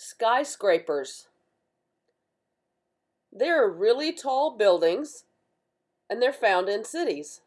Skyscrapers. They are really tall buildings, and they're found in cities.